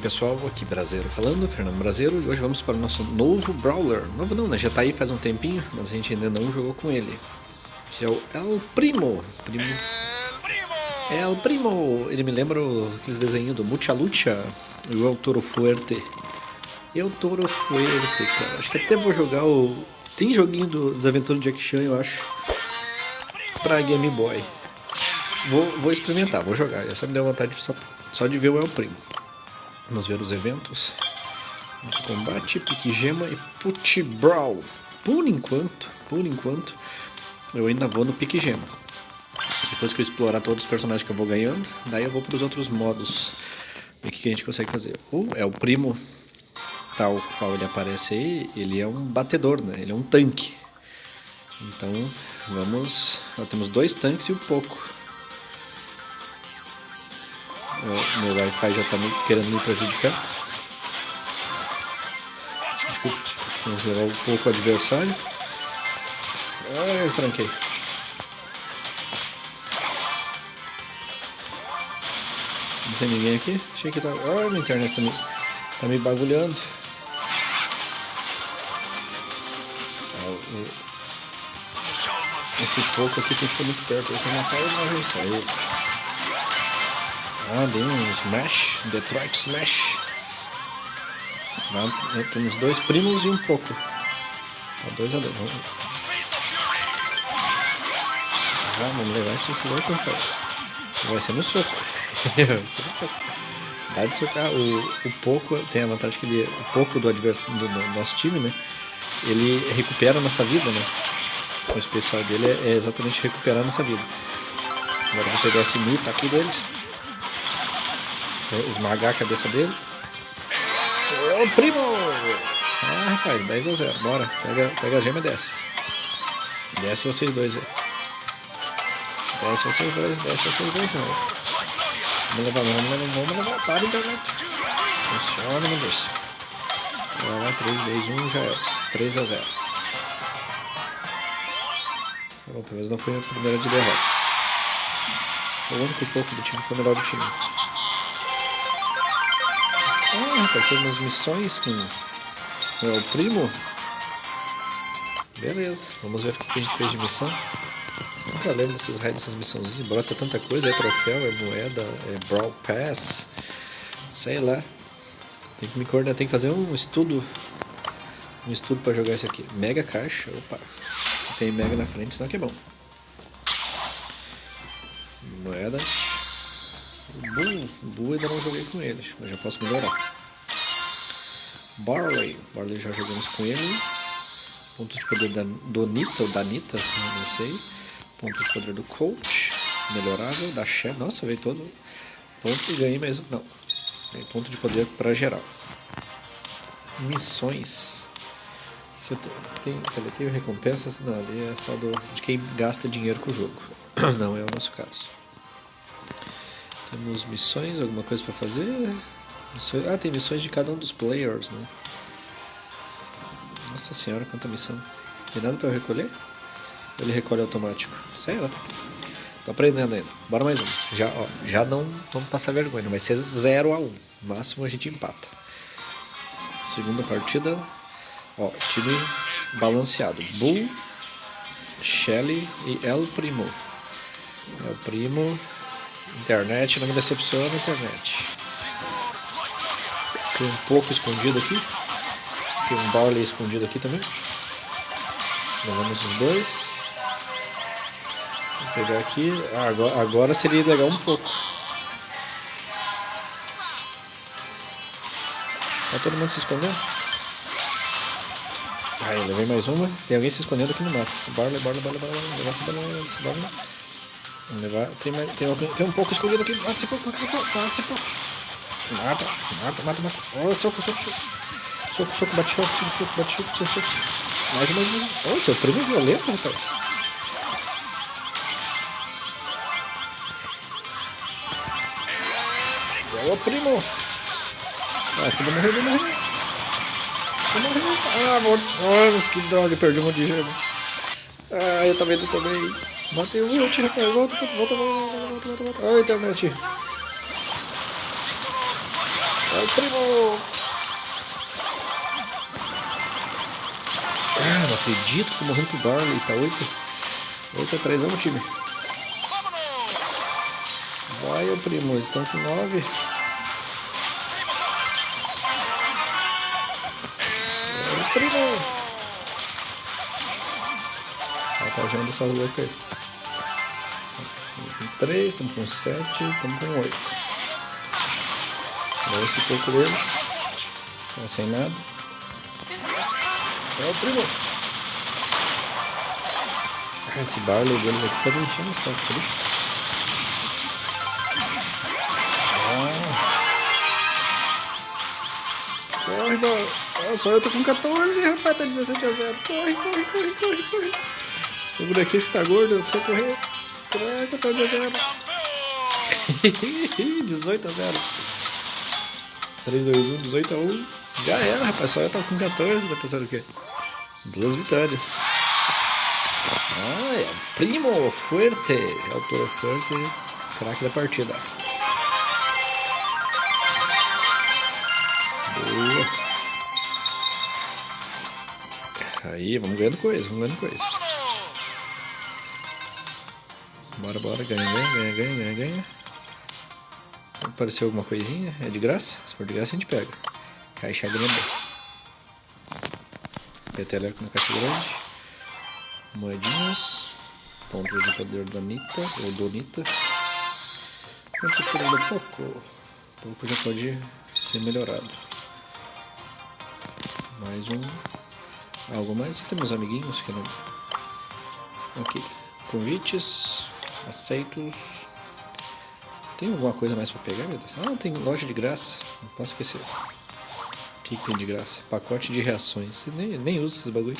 pessoal, aqui Brasileiro falando, Fernando Brasileiro, e hoje vamos para o nosso novo Brawler. Novo não, né? Já tá aí faz um tempinho, mas a gente ainda não jogou com ele. Que é o El Primo. Primo. El Primo! Ele me lembra aqueles desenhos do Mucha Lucha e o El Toro Fuerte. El Toro Fuerte, cara. Acho que até vou jogar o... Tem joguinho do, dos Aventuras de Jack Chan, eu acho, pra Game Boy. Vou, vou experimentar, vou jogar. Essa me deu vontade só, só de ver o El Primo. Vamos ver os eventos. Nosso combate, pique gema e futebol. Por enquanto, por enquanto, eu ainda vou no pique gema. Depois que eu explorar todos os personagens que eu vou ganhando, daí eu vou para os outros modos. E o que a gente consegue fazer? O é o primo, tal qual ele aparece aí, ele é um batedor, né? Ele é um tanque. Então, vamos... Nós temos dois tanques e um pouco. O meu Wi-Fi já está querendo me prejudicar. Desculpa. Vamos levar um pouco o adversário. Ah, eu tranquei. Não tem ninguém aqui? Achei que tá. Ah, minha internet tá me, tá me bagulhando. Esse pouco aqui tem que ficar muito perto. Eu vou matar ele uma vez. Aí. Deu um Smash, Detroit Smash. Temos dois primos e um pouco. Tá, dois a dois. Vamos, ah, vamos levar esse louco, rapaz. Vai ser no soco. Vai ser no soco. Dá de socar. O, o pouco tem a vantagem que ele. O pouco do adversário do, do nosso time, né? Ele recupera a nossa vida, né? O especial dele é, é exatamente recuperar a nossa vida. Agora vou pegar esse mito aqui deles. Vou esmagar a cabeça dele. Ô, primo! Ah, rapaz, 10 a 0. Bora, pega, pega a gema e desce. Desce vocês dois aí. Desce vocês dois, desce vocês dois, não. Vamos levar, vamos levar, vamos levar. Para, internet. Funciona, meu Deus. Vai lá, 3, 2, 1, já é. 3 a 0. Bom, pelo menos não foi a primeira de derrota. O único pouco do time foi o melhor do time. Ah, rapaz, temos missões com o primo. Beleza, vamos ver o que a gente fez de missão. Nunca lembro desses raios dessas missões. Brota tanta coisa, é troféu, é moeda, é Brawl Pass. Sei lá. Tem que me coordenar, tem que fazer um estudo. Um estudo pra jogar isso aqui. Mega caixa, opa. Se tem mega na frente, senão que é bom. Moedas. Bull ainda não joguei com ele, mas já posso melhorar. Barley, Barley já jogamos com ele. Pontos de poder da Donita ou Danita, não sei. Pontos de poder do Coach, melhorável, da Shell, nossa, veio todo. Ponto e ganhei um, não. Ganhei ponto de poder para geral. Missões. Eu tenho, tenho recompensas? Não, ali é só do, de quem gasta dinheiro com o jogo. Não é o nosso caso. Temos missões, alguma coisa para fazer? Missões, ah, tem missões de cada um dos players, né? Nossa senhora, quanta missão. Tem nada para eu recolher? Ele recolhe automático. Sei lá. Tô aprendendo ainda. Bora mais um. Já, ó, já não vamos passar vergonha. Vai ser 0 a 1 um. Máximo a gente empata. Segunda partida. Ó, time balanceado. Bull, Shelly e El Primo. El Primo Internet, não me decepciona, internet. Tem um pouco escondido aqui. Tem um Barley escondido aqui também. Levamos os dois. Vou pegar aqui. Ah, agora, agora seria legal um pouco. Tá todo mundo se escondendo? Aí, levei mais uma. Tem alguém se escondendo aqui no mato. Barley, Barley, Barley, Barley. Essa Barley, essa Barley. Levar. Tem, tem, tem um pouco escondido aqui. Mata esse pouco, mata esse pouco, mata esse pouco. Mata, mata, mata, mata. Oh, soco, soco, soco. Soco, soco, bate soco, soco, soco, bate soco, soco, soco. Mais, mais, mais. Oh, seu primo é violento, rapaz. Ô, primo. Ah, acho que eu vou morrer, vou morrer. Vou morrer. Ah, vou... Nossa, que droga, perdi um monte de gema. Ah, eu também, eu também. Matei o ult, rapaz. Volta, volta, volta, volta, volta, volta, volta. Ai, internet. É o primo! Ah, não acredito que morrendo pro Barley. Tá 8. 8 a 3. Vamos, time. Vai, ô primo. Eles estão com 9. Ah, tá vendo essas loucas aí. Estamos com 3, estamos com 7, estamos com 8. Olha esse pouco deles. Tá sem nada. É o primo. Esse Barley deles aqui tá me enchendo o saco, sabe? Ah. Corre, mano. Ah, só eu tô com 14, rapaz, tá 17 a 0. Corre, corre, corre, corre, corre. O bonequinho que tá gordo, não precisa correr. Troca, 14 a 0. 18 a 0. 3, 2, 1, 18 a 1. Já era, rapaz. Só eu tava com 14, tá pensando o quê? Duas vitórias. Ah, é o Primo Fuerte. É o Toro Fuerte, craque da partida. Boa. Aí, vamos ganhando coisa, vamos ganhando coisa. Bora, bora, ganha, ganha, ganha, ganha, ganha. Apareceu alguma coisinha? É de graça? Se for de graça a gente pega. Caixa grande. Peteleco na caixa grande. Moedinhas. Pontos de poder da Nita, ou Donita. Pontos de. Pouco já pode ser melhorado. Mais um. Algo mais? E temos amiguinhos que não... Ok. Convites. Aceitos. Tem alguma coisa mais pra pegar, meu Deus? Ah, tem loja de graça. Não posso esquecer. O que, que tem de graça? Pacote de reações. Nem, nem uso esses bagulho.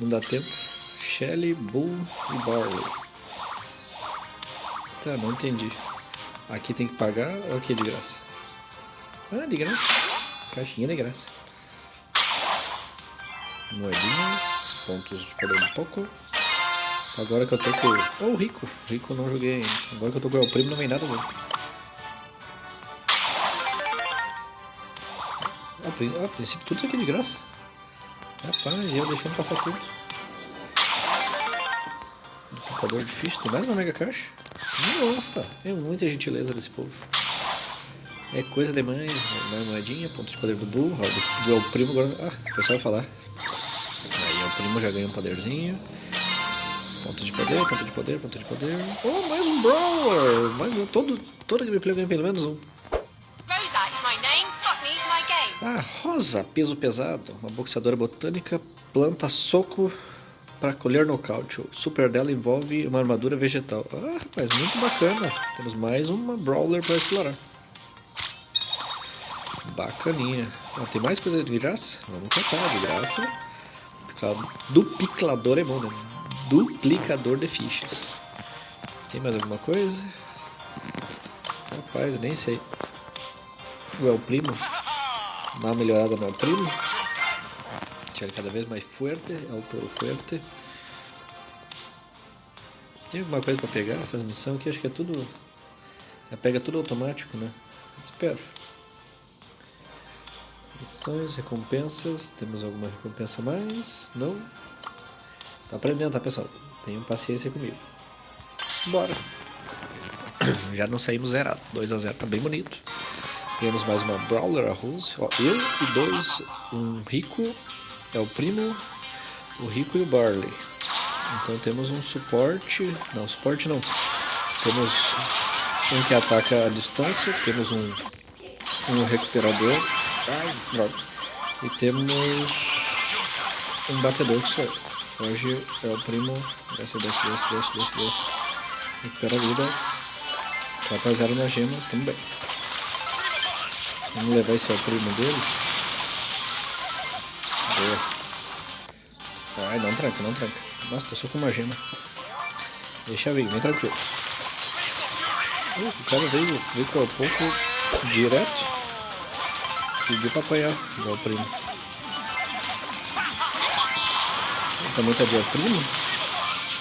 Não dá tempo. Shelly, Bull e Barley. Tá, não entendi. Aqui tem que pagar ou aqui é de graça? Ah, de graça. Caixinha de graça. Moedinhas. Pontos de poder um pouco. Agora que eu tô com... Oh, o Rico. Rico não joguei ainda. Agora que eu tô com o primo não vem nada novo. A, a princípio tudo isso aqui é de graça. Rapaz, eu deixando passar tudo. Duplicador de ficha. Tem mais uma mega caixa? Nossa, é muita gentileza desse povo. É coisa demais. Mais moedinha, ponto de poder do Bull. Do, do primo agora... Ah, foi só eu falar. Aí o primo já ganha um poderzinho. Ponto de poder, ponto de poder, ponto de poder. Oh, mais um Brawler! Mais um. Todo, toda gameplay ganha pelo menos um. Ah, Rosa, peso pesado. Uma boxeadora botânica planta soco para colher nocaute. O super dela envolve uma armadura vegetal. Ah, rapaz, muito bacana. Temos mais uma Brawler para explorar. Bacaninha. Ah, tem mais coisa de graça? Vamos tentar, de graça. Duplicador é bom, né? Duplicador de fichas. Tem mais alguma coisa? Rapaz, nem sei. O El Primo. Dá uma melhorada no El Primo. Deixa ele cada vez mais forte. É o Toro Fuerte. Tem alguma coisa pra pegar essas missões aqui? Acho que é tudo... Já pega tudo automático, né? Espero. Missões, recompensas. Temos alguma recompensa mais? Não? Tô aprendendo, tá, pessoal? Tenham paciência comigo. Bora. Já não saímos zerado. 2x0 tá bem bonito. Temos mais uma Brawler, a Rose. Ó, eu e dois. Um Rico. É o primo. O Rico e o Barley. Então temos um suporte. Não, suporte não. Temos um que ataca a distância. Temos um, um recuperador. Ai, droga. E temos um batedor que sou eu. Hoje é o primo. Desce, desce, desce, desce, desce, desce. Recupera a vida. 4x0 nas gemas, tamo bem. Vamos levar esse ao primo deles. Boa. Ai, não tranca, não tranca. Nossa, tô só com uma gema. Deixa vir, vem tranquilo. Uh, o cara veio, veio com pouco direto. Pediu pra apanhar, igual o primo. Também tá de primo.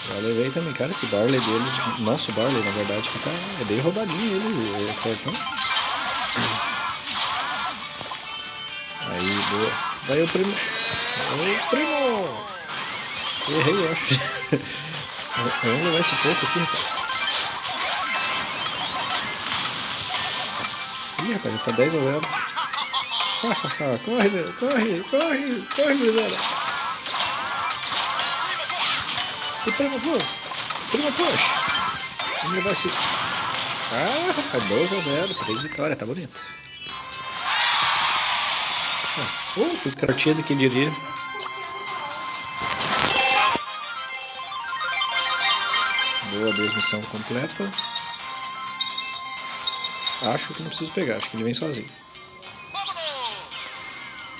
Já levei também, cara, esse Barley deles, nosso Barley na verdade, que tá, é bem roubadinho ele, é fortão. Aí, boa. Daí o primo. O primo! Errei, eu acho. Vamos levar esse pouco aqui, rapaz. Ih, rapaz, já tá 10 a 0. corre, corre, corre, corre, gurizada. E primo, pô. Primo, push. Vamos levar esse... Ah, rapaz, 12 a 0, 3 vitórias, tá bonito. Ah, uh, fui cartinha do que diria. Boa, duas missão completa. Acho que não preciso pegar, acho que ele vem sozinho.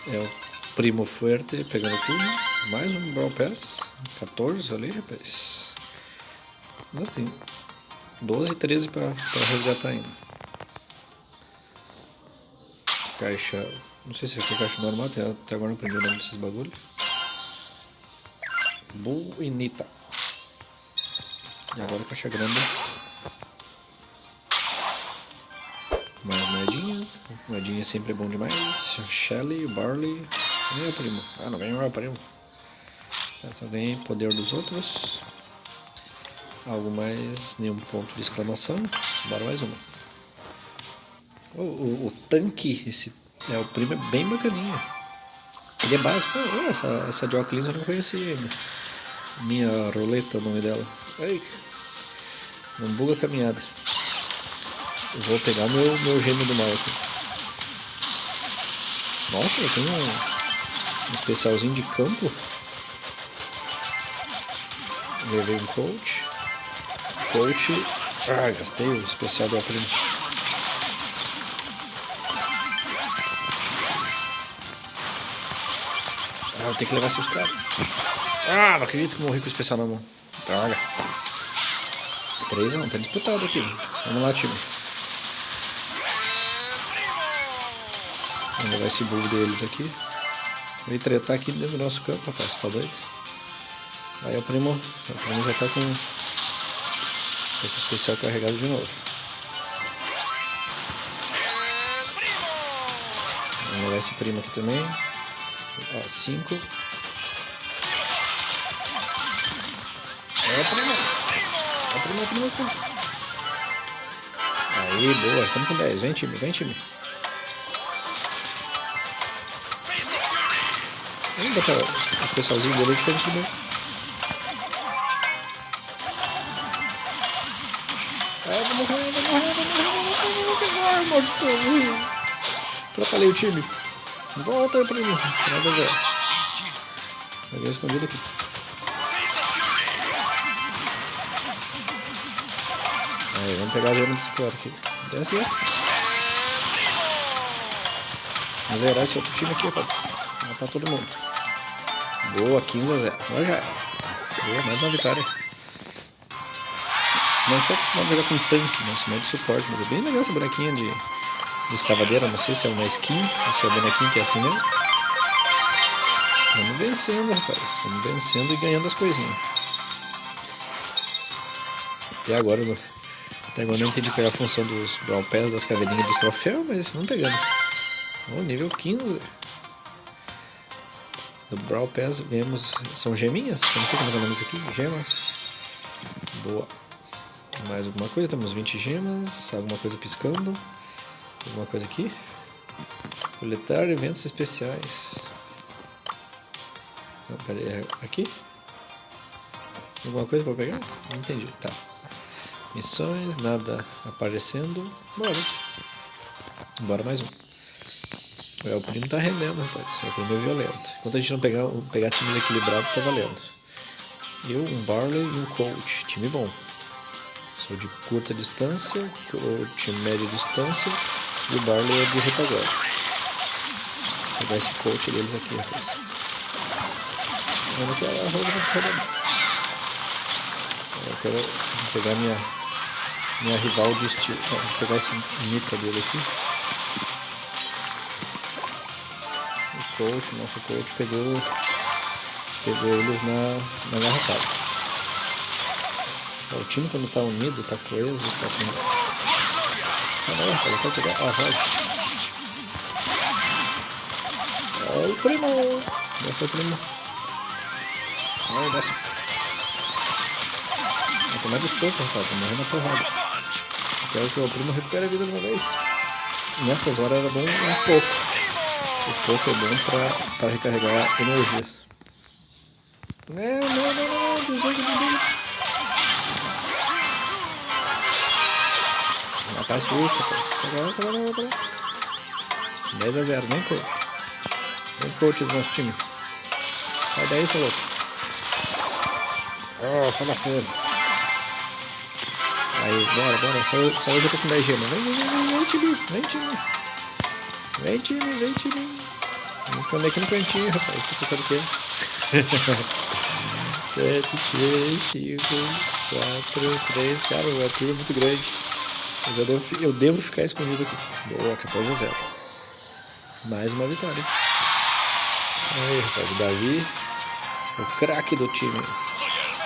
É o Primo Fuerte pegando tudo. Mais um Brawl Pass. 14 ali, rapaz. Nossa, tem 12 e 13 pra, pra resgatar ainda. Caixa. Não sei se foi caixa normal, até, até agora não aprendi o nome desses bagulhos. Bull e agora caixa grande. Mais moedinha. Moedinha sempre é bom demais. Shelly, Barley. Meu primo. Ah, não ganhou meu primo. Só ganhei poder dos outros. Algo mais, nenhum ponto de exclamação. Bora mais uma. O, o, o tanque, esse é o primo é bem bacaninha. Ele é básico. Oh, essa, essa de eu não conhecia ainda. Minha roleta, o nome dela. Ai, não buga a caminhada. Eu vou pegar meu, meu gêmeo do mal aqui. Nossa, eu tenho um, um especialzinho de campo. Levei um coach. Coach. Ah, gastei o especial da prima. Ah, eu tenho que levar esses caras. Ah, não acredito que morri com o especial na mão. Droga. 3 não, tá disputado aqui. Vamos lá, time. Vamos levar esse bull deles aqui. Vem tretar aqui dentro do nosso campo, rapaz, tá doido? Aí o primo, o primo já tá com, o especial carregado de novo. Vamos levar esse primo aqui também. Ó, 5. É o primo. Vai primeiro, primeiro, primeiro. Aí, boa, estamos com 10. Vem, time, vem, time. Ainda para o especialzinho dele é diferente do. Pegar, maldição. Atrapalhei o time. Volta, primo. Nada zero. Vai escondido aqui. Aí, vamos pegar a gema desse cara aqui. Desce, desce. Vamos zerar esse outro time aqui pra matar todo mundo. Boa, 15 a 0. Agora já Boa, mais uma vitória. Não sou acostumado a jogar com tanque, né? Sou de suporte, mas é bem legal essa bonequinha de, de escavadeira. Não sei se é uma skin ou se é a bonequinha que é assim mesmo. Vamos vencendo, rapaz. Vamos vencendo e ganhando as coisinhas. Até agora, até agora não entendi qual é a função dos Brawl Pass, das caveirinhas dos troféus, mas vamos pegando. O nível 15. Do Brawl Pass ganhamos. São geminhas? Não sei como é o nome disso aqui. Gemas. Boa. Mais alguma coisa? Temos 20 gemas. Alguma coisa piscando. Alguma coisa aqui. Coletar eventos especiais. Não, pera aí. É aqui? Alguma coisa para pegar? Não entendi. Tá. Missões, nada aparecendo. Bora. Bora mais um. O primo tá rendendo, rapaz. O primo é violento. Enquanto a gente não pegar, pegar times equilibrados, tá valendo. Eu, um Barley e um Coach. Time bom. Sou de curta distância, Coach média distância e o Barley é de retaguarda. Vou pegar esse Coach deles aqui, rapaz. Eu não quero a muito Eu quero pegar minha minha rival de estilo. vou pegar esse Nika dele aqui. O coach, nosso coach pegou, pegou eles na, na garrafada. O time quando tá unido, tá coeso, tá com. Sai daí, rapaz, eu quero pegar a rosa. o primo! Desce o primo. Vai, desce. Vai tomar de soco, rapaz. Tô morrendo na porrada. Quero que o primo recupere a vida de uma vez. Nessas horas era bom um pouco. O pouco é bom pra, pra recarregar energias. Não, não, não, não, desliga, desliga. Esse urso, rapaz. Agora, agora, agora. 10 a 0, nem coach. Nem coach do nosso time. Sai daí, seu louco. Oh, fala sério. Aí, bora, bora. Só, só hoje eu tô com 10 gemas. Vem, vem, vem, vem, time. Vem, time. Vem, time, vem, time. Vamos esconder aqui no cantinho, rapaz. Tá pensando o quê? 7, 6, 5, 4, 3. Cara, o arquivo é muito grande. Mas eu devo, eu devo ficar escondido aqui. Boa, 14 a 0. Mais uma vitória. Aí, rapaz, o Davi, o craque do time.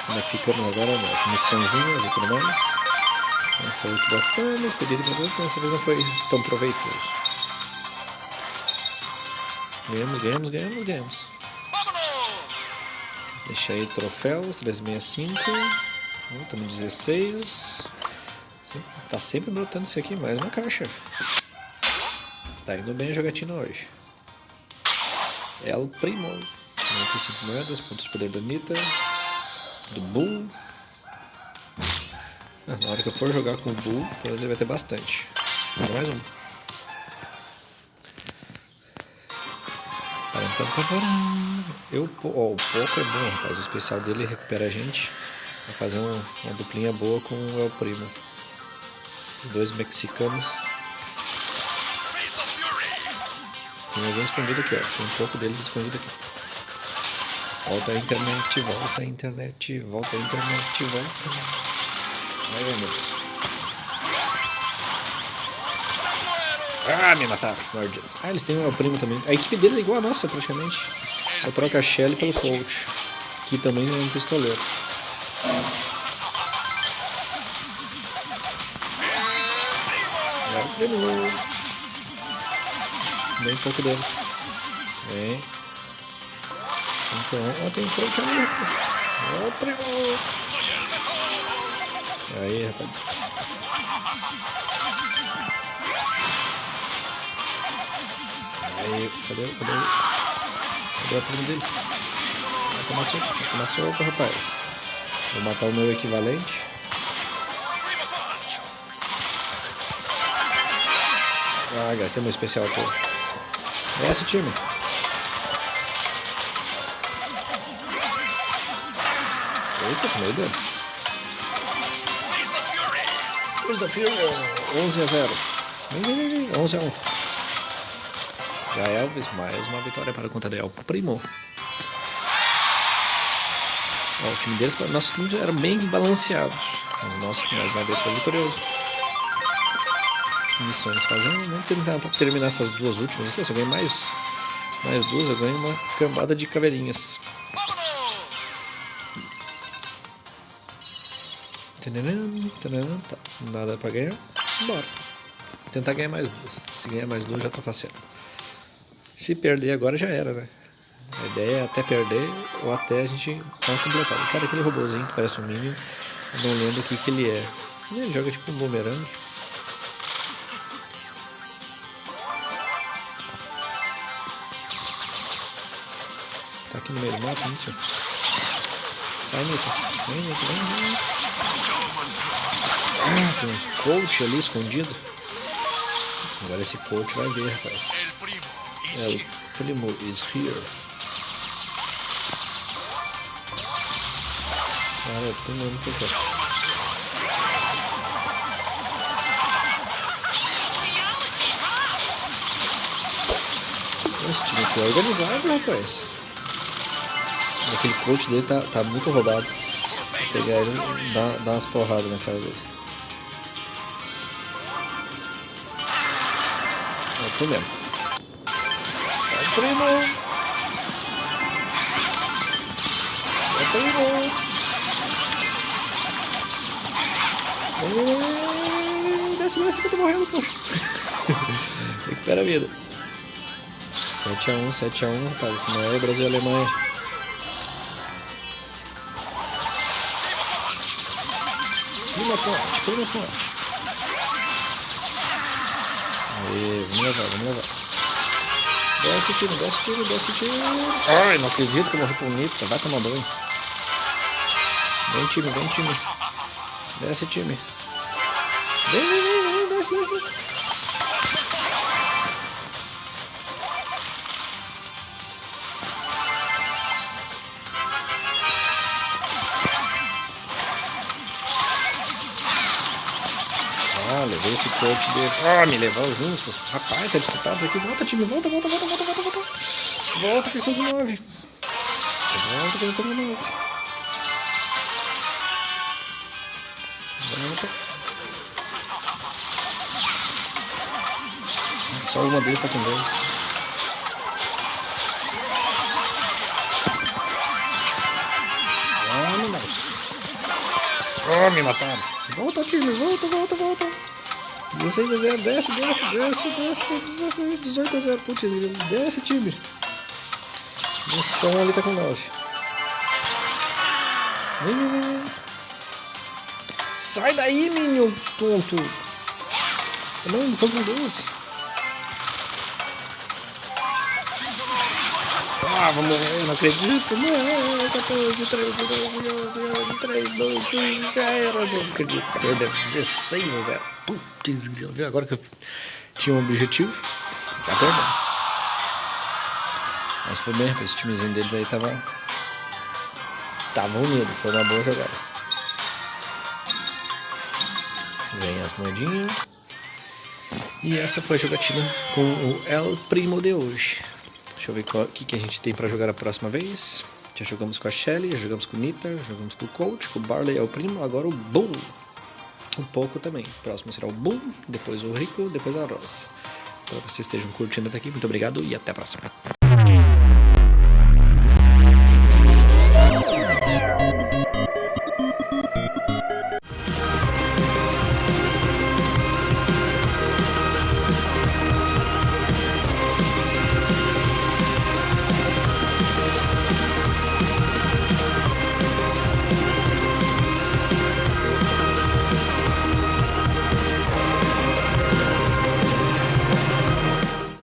Como é que ficamos agora nas missõezinhas e tudo mais. Essa oito batalhas, pedido de produto, dessa vez não foi tão proveitoso. Ganhamos, ganhamos, ganhamos, ganhamos. Deixa aí troféus, 365. Estamos 16. Tá sempre brotando isso aqui, mais uma caixa. Tá indo bem a jogatina hoje. El Primo. 95 moedas, pontos de poder da Anitta. Do Bull. Ah, na hora que eu for jogar com o Bull, pelo menos vai ter bastante. Mais um. Eu, o pouco é bom, rapaz. O especial dele recupera a gente. Vai fazer um, uma duplinha boa com o El Primo. Os dois mexicanos. Tem alguém escondido aqui, ó. Tem um pouco deles escondido aqui. Volta a internet, volta a internet, volta a internet, volta. Ai, meu Deus. Ah, me mataram. Mordidos. Ah, eles têm um primo também. A equipe deles é igual a nossa, praticamente. Só troca a Shelly pelo Colt. Que também é um pistoleiro. Primo. Bem pouco deles. Vem. 5 a 1. Ó, tem um Colt ali. Ó, o primo. Aí, rapaz. Aí, cadê, cadê, cadê a prima deles? Vai tomar soco, vai tomar soco, rapaz. Vou matar o meu equivalente. Ah, gastei meu especial todo. Desce, time. Eita, da Fury, 11 a 0. Vem, vem, vem, 11 a 1. Já Elvis, mais uma vitória para conta de El Primo. Ó, o time deles, nossos times eram bem balanceados. O nosso, mais uma vez, foi vitorioso. Missões fazendo. Vamos tentar terminar essas duas últimas aqui. Se eu ganhar mais, mais duas, eu ganho uma cambada de caveirinhas. Tá, nada pra ganhar. Bora. Tentar ganhar mais duas. Se ganhar mais duas, já tô fazendo. Se perder agora, já era, né? A ideia é até perder ou até a gente não completar. O cara, aquele robôzinho que parece um Minion, não lembro o que, que ele é. Ele joga tipo um boomerang. Tá aqui no meio do mato, Nito. Sai, Nito. Vem, Nito, vem, vem. Ah, tem um coach ali escondido. Agora esse coach vai ver, rapaz. É, o primo is here. Cara, eu tô mesmo que eu quero. Esse time aqui é organizado, rapaz. Aquele coach dele tá, tá muito roubado. Vou pegar ele e dar, dar umas porradas na cara dele. Eu tô mesmo. É primo! É primo! Desce, desce que eu tô morrendo, pô. Recupera a vida. 7x1, 7x1, rapaz. Não é Brasil e Alemanha. Prima ponte, prima ponte. Aê, vamos levar, vamos levar. Desce time, desce time, desce time. Ai, não acredito que eu morri pro Nita. Vai tomar banho. Vem time, vem time. Desce time. Vem, vem, vem, vem, desce, desce, desce. Levei esse coach desse. Ah, me levou junto. Rapaz, tá disputado aqui. Volta, time. Volta, volta, volta, volta, volta, volta. Volta que eles estão com 9. Volta que eles estão com 9. Volta. Só uma deles tá com 10. Ah, não vai. Oh, me mataram. Volta, time, volta, volta, volta. 16 a 0, desce, desce, desce, desce, 16, 18 a 0, putz, desce, time. Esse só um ali tá com 9. Vem, vem, vem. Sai daí, menino, tonto. Não, eles estão com 12. Ah, vamos morrer, não acredito. Não, 14, 13, 12, 11, 11, 3, 2, 1, já era. Não acredito. Perdeu 16 a 0. Putz, viu? Agora que eu tinha um objetivo, já perdeu. Mas foi bem, esse timezinho deles aí tava. Tava unido, foi uma boa jogada. Vem as moedinhas. E essa foi a jogatina com o El Primo de hoje. Deixa eu ver o que, que a gente tem para jogar a próxima vez. Já jogamos com a Shelly, já jogamos com o Nita, já jogamos com o Coach, com o Barley é o primo, agora o Boom. Um pouco também. O próximo será o Boom, depois o Rico, depois a Rosa. Espero que vocês estejam curtindo até aqui. Muito obrigado e até a próxima.